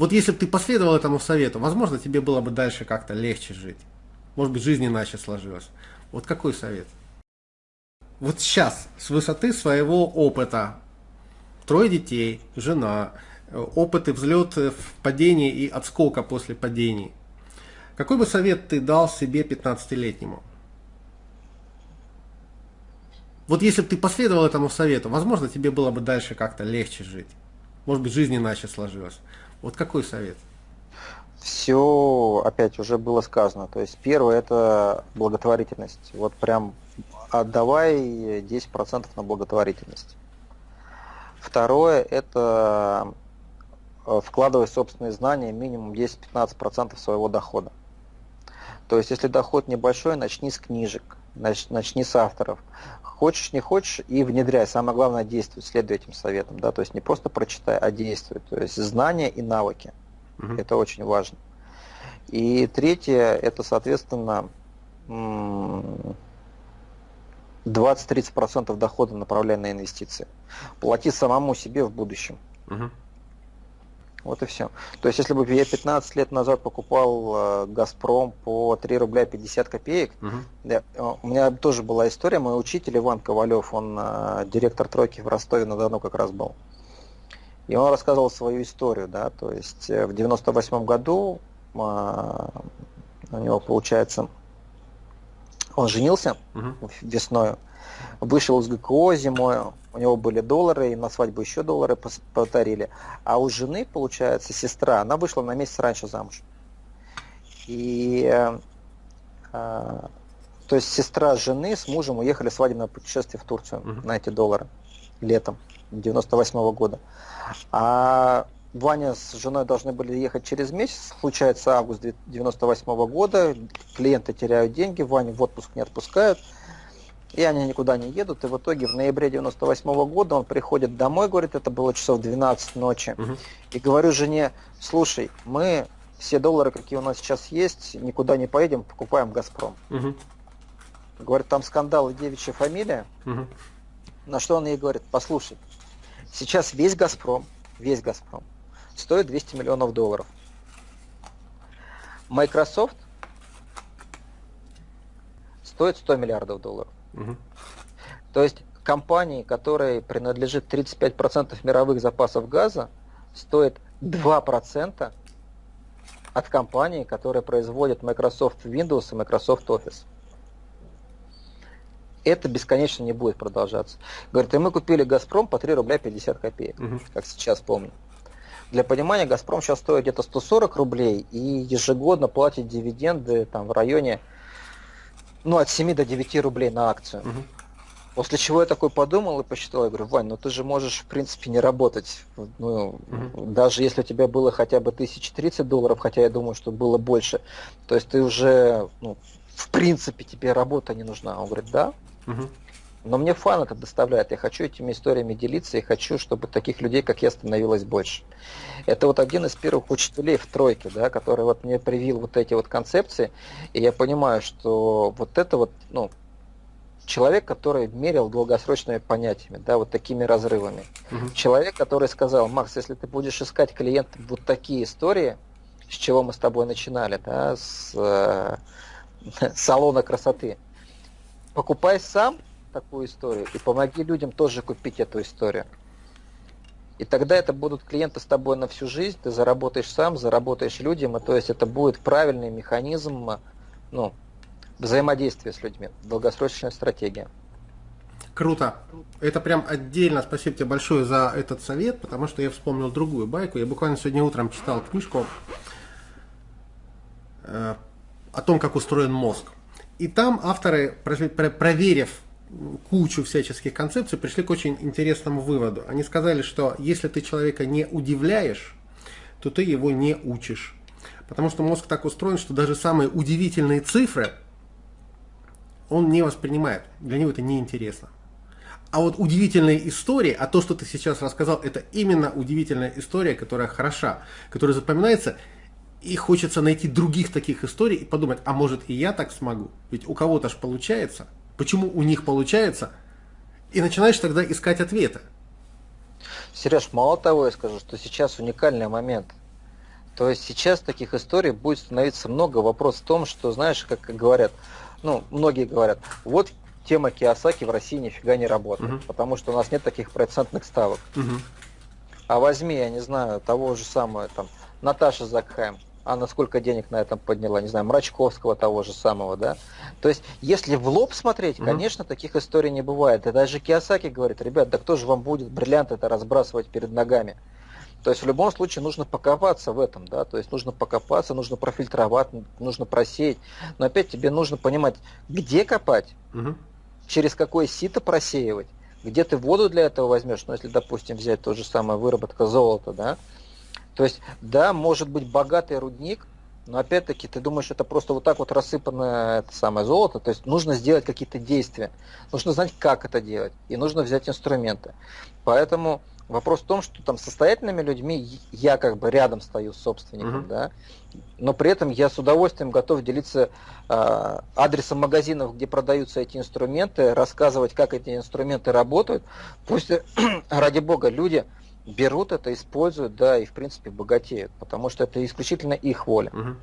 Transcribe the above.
Вот если бы ты последовал этому совету, возможно, тебе было бы дальше как-то легче жить. Может быть, жизнь иначе сложилась. Вот какой совет? Вот сейчас, с высоты своего опыта, трое детей, жена, опыты взлет в падении и отскока после падений. Какой бы совет ты дал себе 15-летнему? Вот если бы ты последовал этому совету, возможно, тебе было бы дальше как-то легче жить. Может быть, жизнь иначе сложилась. Вот какой совет? Все, опять уже было сказано. То есть первое это благотворительность. Вот прям отдавай 10% на благотворительность. Второе это э, вкладывай собственные знания минимум 10-15% своего дохода. То есть если доход небольшой, начни с книжек, начни с авторов. Хочешь, не хочешь, и внедряй. Самое главное, действуй, следуй этим советам. Да? То есть не просто прочитай, а действуй. То есть знания и навыки. Угу. Это очень важно. И третье, это, соответственно, 20-30% дохода направляй на инвестиции. Плати самому себе в будущем. Угу. Вот и все. То есть, если бы я 15 лет назад покупал э, Газпром по 3 рубля 50 копеек, угу. я, э, у меня тоже была история, мой учитель Иван Ковалев, он э, директор тройки в Ростове-на-Дону как раз был. И он рассказывал свою историю, да, то есть э, в 98 году э, у него, получается, он женился угу. весной, вышел из ГКО зимой, у него были доллары, и на свадьбу еще доллары повторили. А у жены, получается, сестра, она вышла на месяц раньше замуж. И э, э, то есть сестра жены с мужем уехали в свадебное путешествие в Турцию угу. на эти доллары летом 98 -го года. А Ваня с женой должны были ехать через месяц, случается август 98 -го года, клиенты теряют деньги, Ваню в отпуск не отпускают, и они никуда не едут, и в итоге в ноябре 98 -го года он приходит домой, говорит, это было часов 12 ночи, угу. и говорю жене, слушай, мы все доллары, какие у нас сейчас есть, никуда не поедем, покупаем «Газпром». Угу. Говорит, там скандал и девичья фамилия, угу. на что он ей говорит, послушай, сейчас весь «Газпром», весь «Газпром» стоит 200 миллионов долларов. Microsoft стоит 100 миллиардов долларов. Угу. То есть компании, которой принадлежит 35% мировых запасов газа, стоит 2% от компании, которая производит Microsoft Windows и Microsoft Office. Это бесконечно не будет продолжаться. Говорит, и мы купили Газпром по 3 рубля 50 копеек, угу. как сейчас помню. Для понимания, Газпром сейчас стоит где-то 140 рублей и ежегодно платит дивиденды там, в районе ну, от 7 до 9 рублей на акцию. Угу. После чего я такой подумал и посчитал, я говорю, Вань, ну ты же можешь, в принципе, не работать. Ну, угу. Даже если у тебя было хотя бы 1030 долларов, хотя я думаю, что было больше, то есть ты уже, ну, в принципе, тебе работа не нужна. Он говорит, да. Угу. Но мне фан это доставляет. Я хочу этими историями делиться и хочу, чтобы таких людей, как я, становилось больше. Это вот один из первых учителей в тройке, да, который вот мне привил вот эти вот концепции. И я понимаю, что вот это вот, ну, человек, который мерил долгосрочными понятиями, да, вот такими разрывами. Угу. Человек, который сказал, Макс, если ты будешь искать клиентам вот такие истории, с чего мы с тобой начинали, да, с э, салона красоты, покупай сам, такую историю и помоги людям тоже купить эту историю. И тогда это будут клиенты с тобой на всю жизнь, ты заработаешь сам, заработаешь людям, и то есть это будет правильный механизм ну, взаимодействия с людьми, долгосрочная стратегия. Круто. Это прям отдельно спасибо тебе большое за этот совет, потому что я вспомнил другую байку. Я буквально сегодня утром читал книжку э, о том, как устроен мозг. И там авторы, проверив кучу всяческих концепций, пришли к очень интересному выводу. Они сказали, что если ты человека не удивляешь, то ты его не учишь. Потому что мозг так устроен, что даже самые удивительные цифры он не воспринимает. Для него это неинтересно. А вот удивительные истории, а то, что ты сейчас рассказал, это именно удивительная история, которая хороша, которая запоминается, и хочется найти других таких историй и подумать, а может и я так смогу? Ведь у кого-то же получается – почему у них получается, и начинаешь тогда искать ответы. Сереж, мало того, я скажу, что сейчас уникальный момент. То есть сейчас таких историй будет становиться много. Вопрос в том, что, знаешь, как говорят, ну, многие говорят, вот тема Киосаки в России нифига не работает, угу. потому что у нас нет таких процентных ставок. Угу. А возьми, я не знаю, того же самого, там, Наташа Закхайм, она сколько денег на этом подняла, не знаю, Мрачковского того же самого, да. То есть, если в лоб смотреть, угу. конечно, таких историй не бывает. И даже Киосаки говорит, ребят, да кто же вам будет бриллианты это разбрасывать перед ногами? То есть в любом случае нужно покопаться в этом, да, то есть нужно покопаться, нужно профильтровать, нужно просеять. Но опять тебе нужно понимать, где копать, угу. через какое сито просеивать, где ты воду для этого возьмешь, ну если, допустим, взять то же самое выработка золота, да, то есть, да, может быть богатый рудник, но опять-таки ты думаешь, это просто вот так вот рассыпанное это самое золото, то есть нужно сделать какие-то действия, нужно знать, как это делать, и нужно взять инструменты. Поэтому Вопрос в том, что там состоятельными людьми я как бы рядом стою с собственником, uh-huh. да, но при этом я с удовольствием готов делиться э, адресом магазинов, где продаются эти инструменты, рассказывать, как эти инструменты работают. Пусть, ради бога, люди берут это, используют, да, и в принципе богатеют, потому что это исключительно их воля. Uh-huh.